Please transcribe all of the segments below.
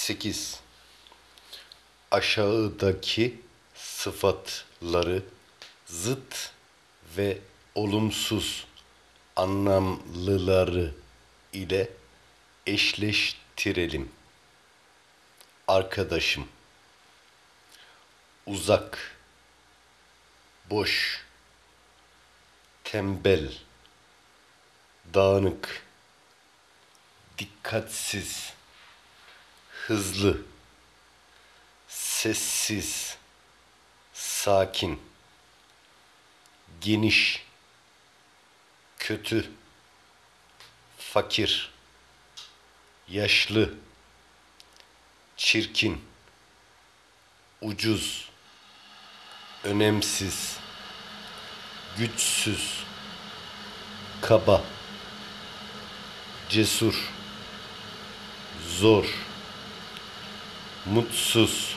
8. Aşağıdaki sıfatları zıt ve olumsuz anlamlıları ile eşleştirelim. Arkadaşım uzak boş tembel dağınık dikkatsiz hızlı sessiz sakin geniş kötü fakir yaşlı çirkin ucuz önemsiz güçsüz kaba cesur zor mutsuz.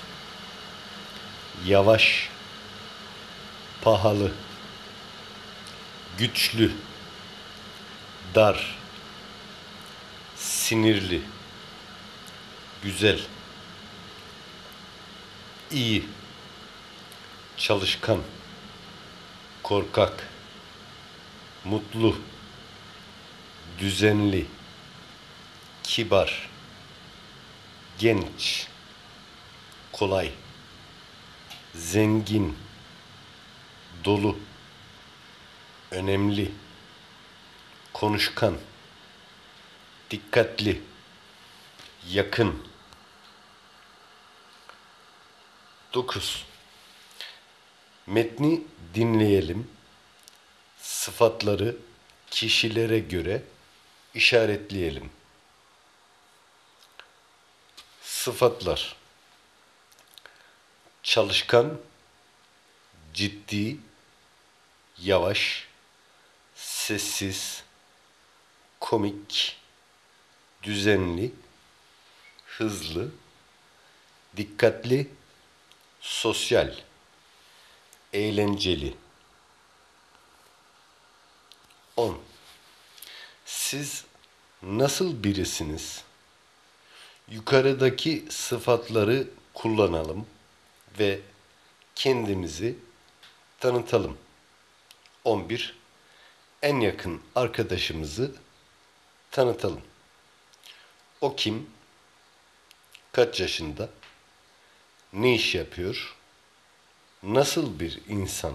Yavaş. Pahalı. Güçlü. Dar. Sinirli. Güzel. İyi. Çalışkan. Korkak. Mutlu. Düzenli. Kibar. Genç kolay zengin dolu önemli konuşkan dikkatli yakın 9 Metni dinleyelim. Sıfatları kişilere göre işaretleyelim. Sıfatlar Çalışkan, ciddi, yavaş, sessiz, komik, düzenli, hızlı, dikkatli, sosyal, eğlenceli. 10. Siz nasıl birisiniz? Yukarıdaki sıfatları kullanalım ve kendimizi tanıtalım. 11. En yakın arkadaşımızı tanıtalım. O kim? Kaç yaşında? Ne iş yapıyor? Nasıl bir insan?